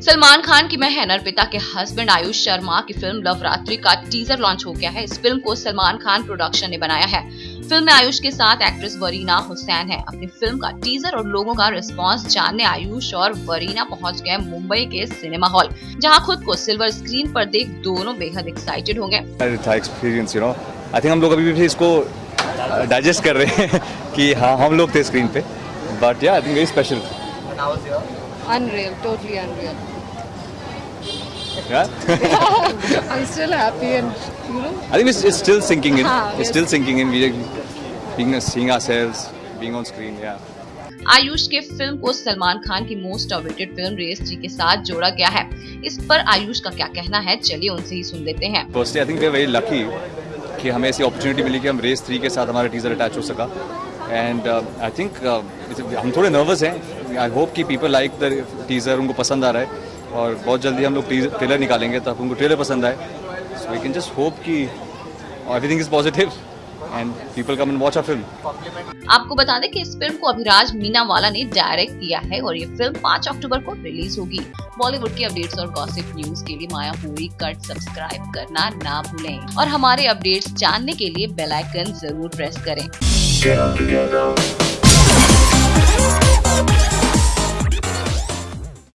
सलमान खान की महन अर्पिता के हस्बैंड आयुष शर्मा की फ़िल्म लव रात्रि का टीजर लॉन्च हो गया है। इस फ़िल्म को सलमान खान प्रोडक्शन ने बनाया है। फ़िल्म में आयुष के साथ एक्ट्रेस वरीना हुसैन है। अपनी फ़िल्म का टीजर और लोगों का रिस्पांस जानने आयुष और वरीना पहुँच गए मुंबई के सिनेमा हॉल जहाँ खुद को सिल्वर स्क्रीन पर देख दोनों बेहद एक्साइटेड होंगे। हम लोग अभी भी इसको डाइजेस्ट कर रहे हैं कि हाँ हम लोग थे स्क्रीन पे but yeah I think very special Unreal, totally unreal. Yeah? I'm still happy and you know. I think it's, it's still sinking in. हाँ, it's yes. still sinking in. We being seeing ourselves, being on screen. Yeah. Ayush के film को सलमान खान की most awaited film Race three के साथ जोड़ा गया है इस पर आयुष का क्या कहना है चलिए उनसे ही सुन लेते हैं we are very lucky कि हमें ऐसी अपॉर्चुनिटी मिली कि हम रेस थ्री के साथ हमारा टीजर अटैच हो सका। एंड आई थिंक हम थोड़े नर्वस हैं। आई होप कि पीपल लाइक द टीजर उनको पसंद आ रहा है और बहुत जल्दी हम लोग ट्रेलर निकालेंगे तब उनको ट्रेलर पसंद आए। So we can just hope कि everything is positive and people come and watch a film आपको बता दें कि इस फ़िल्म को अभिराज मीनावाला ने डायरेक्ट किया है और ये फ़िल्म 5 अक्टूबर को रिलीज़ होगी। बॉलीवुड की अपडेट्स और गॉसिप न्यूज़ के लिए माया पूरी कट सब्सक्राइब करना ना भूलें। और हमारे अपडेट्स जानने के लिए बेल आइकन ज़रूर प्रेस करें।